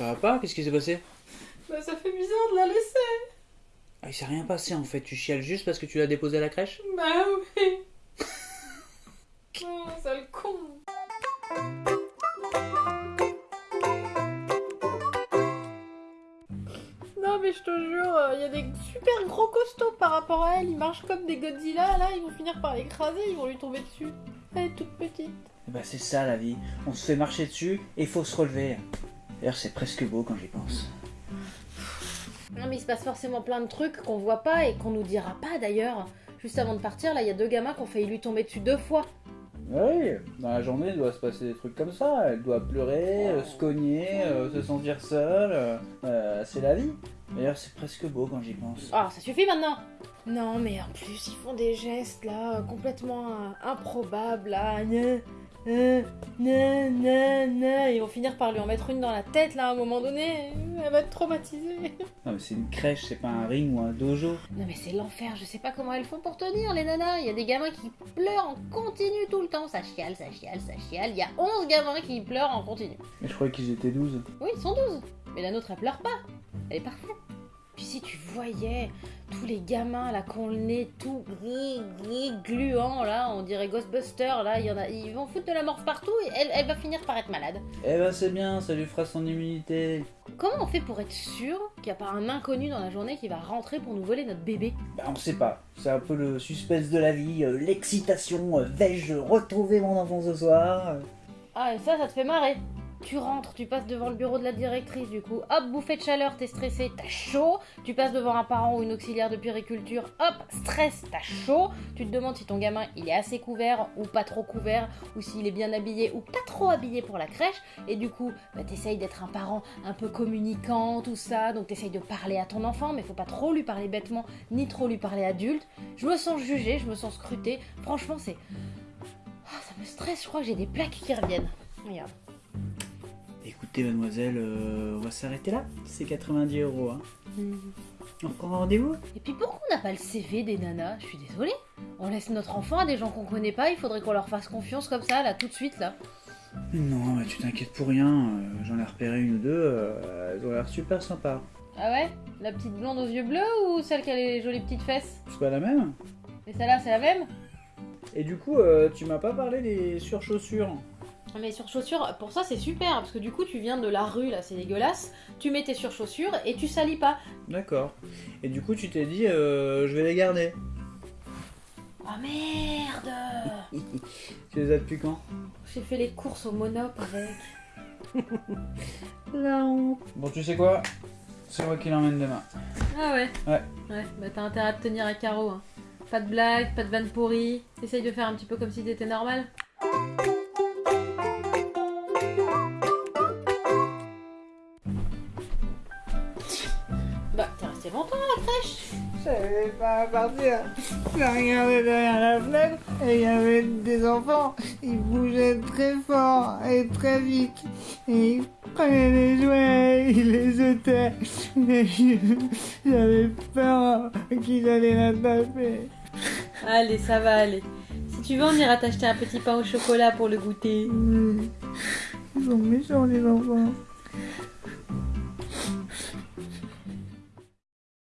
Ça va pas Qu'est-ce qui s'est passé? Bah ça fait bizarre de la laisser. Ah, il s'est rien passé en fait. Tu chiales juste parce que tu l'as déposé à la crèche? Bah oui. oh, sale con. Non mais je te jure, il y a des super gros costauds par rapport à elle. Ils marchent comme des Godzilla. Là, ils vont finir par l'écraser. Ils vont lui tomber dessus. Elle est toute petite. Bah c'est ça la vie. On se fait marcher dessus et faut se relever. D'ailleurs c'est presque beau quand j'y pense. Non mais il se passe forcément plein de trucs qu'on voit pas et qu'on nous dira pas d'ailleurs. Juste avant de partir, là, il y a deux gamins qui ont failli lui tomber dessus deux fois. Oui, dans la journée il doit se passer des trucs comme ça. Elle doit pleurer, euh, se cogner, euh, se sentir seule. euh, c'est la vie. D'ailleurs c'est presque beau quand j'y pense. Ah, ça suffit maintenant Non, mais en plus, ils font des gestes là, complètement improbables là. Euh, gna, gna, gna. Ils vont finir par lui en mettre une dans la tête là à un moment donné. Elle va être traumatisée. Non mais c'est une crèche, c'est pas un ring ou un dojo. Non, mais c'est l'enfer, je sais pas comment elles font pour tenir les nanas. Il y a des gamins qui pleurent en continu tout le temps. Ça chiale, ça chiale, ça chiale. Il y a 11 gamins qui pleurent en continu. Mais je croyais qu'ils étaient 12. Oui, ils sont 12. Mais la nôtre, elle pleure pas. Elle est parfaite. Puis si tu voyais tous les gamins là le nez tout gris, gris, gluant là, on dirait Ghostbuster là, il y en a, ils vont foutre de la morve partout et elle, elle va finir par être malade. Eh ben c'est bien, ça lui fera son immunité. Comment on fait pour être sûr qu'il n'y a pas un inconnu dans la journée qui va rentrer pour nous voler notre bébé? Bah on sait pas. C'est un peu le suspense de la vie, euh, l'excitation. euh, Vais-je retrouver mon enfant ce soir? Ah et ça, ça te fait marrer. Tu rentres, tu passes devant le bureau de la directrice du coup, hop, bouffée de chaleur, t'es stressé, t'as chaud, tu passes devant un parent ou une auxiliaire de puériculture, hop, stress, t'as chaud, tu te demandes si ton gamin il est assez couvert ou pas trop couvert, ou s'il est bien habillé ou pas trop habillé pour la crèche, et du coup, bah, t'essayes d'être un parent un peu communicant, tout ça, donc t'essayes de parler à ton enfant, mais faut pas trop lui parler bêtement, ni trop lui parler adulte. Je me sens jugée, je me sens scrutée, franchement c'est... Ah, ça me stresse, je crois que j'ai des plaques qui reviennent. Regarde. Écoutez mademoiselle, euh, on va s'arrêter là. C'est 90 euros. Hein. On reprend rendez-vous? Et puis pourquoi on n'a pas le CV des nanas? Je suis désolée. On laisse notre enfant à des gens qu'on connaît pas, il faudrait qu'on leur fasse confiance comme ça, là, tout de suite, là. Non, mais tu t'inquiètes pour rien. euh, J'en ai repéré une ou deux. euh, elles ont l'air super sympas. Ah ouais? La petite blonde aux yeux bleus ou celle qui a les jolies petites fesses? C'est pas la même Et celle-là, c'est la même? Et du coup, euh, tu m'as pas parlé des surchaussures. Mais sur chaussures, pour ça c'est super, parce que du coup tu viens de la rue, là c'est dégueulasse, tu mets tes surchaussures et tu salis pas. D'accord. Et du coup, tu t'es dit, euh, je vais les garder. Ah merde Tu les as depuis quand? J'ai fait les courses au Monop avec. La honte. Bon, tu sais quoi? C'est moi qui l'emmène demain. Ah ouais Ouais. Ouais, bah t'as intérêt à te tenir à carreau. Hein. Pas de blagues, pas de vannes pourries. Essaye de faire un petit peu comme si t'étais normal. À Je savais pas partir. J'ai regardé derrière la fenêtre et il y avait des enfants. Ils bougeaient très fort et très vite. Et ils prenaient des jouets, ils les jetaient. Et j'avais peur qu'ils allaient la taper. Allez, ça va aller. Si tu veux, on ira t'acheter un petit pain au chocolat pour le goûter. Ils sont méchants les enfants.